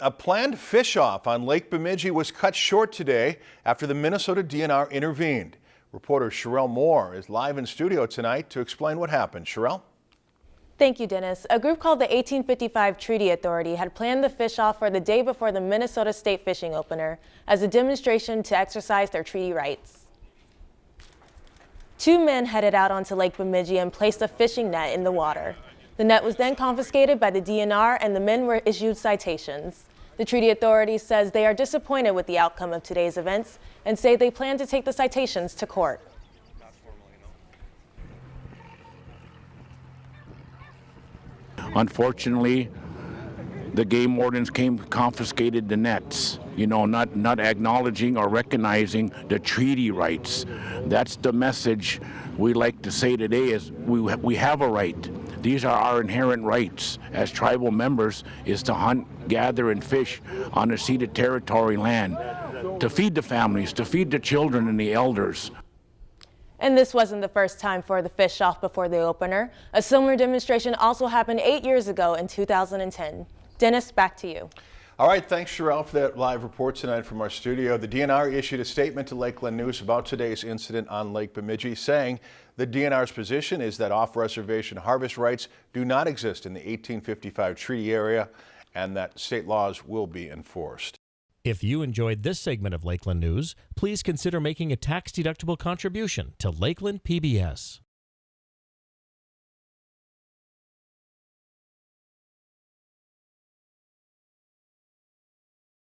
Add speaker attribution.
Speaker 1: A planned fish-off on Lake Bemidji was cut short today after the Minnesota DNR intervened. Reporter Sherelle Moore is live in studio tonight to explain what happened. Sherelle?
Speaker 2: Thank you, Dennis. A group called the 1855 Treaty Authority had planned the fish-off for the day before the Minnesota State Fishing Opener as a demonstration to exercise their treaty rights. Two men headed out onto Lake Bemidji and placed a fishing net in the water. The net was then confiscated by the DNR and the men were issued citations. The treaty authority says they are disappointed with the outcome of today's events and say they plan to take the citations to court.
Speaker 3: Unfortunately, the game wardens came confiscated the nets you know not not acknowledging or recognizing the treaty rights that's the message we like to say today is we we have a right these are our inherent rights as tribal members is to hunt gather and fish on the ceded territory land to feed the families to feed the children and the elders
Speaker 2: and this wasn't the first time for the fish off before the opener. A similar demonstration also happened eight years ago in 2010. Dennis, back to you.
Speaker 1: All right, thanks, Sherelle, for that live report tonight from our studio. The DNR issued a statement to Lakeland News about today's incident on Lake Bemidji, saying the DNR's position is that off-reservation harvest rights do not exist in the 1855 treaty area and that state laws will be enforced.
Speaker 4: If you enjoyed this segment of Lakeland News, please consider making a tax-deductible contribution to Lakeland PBS.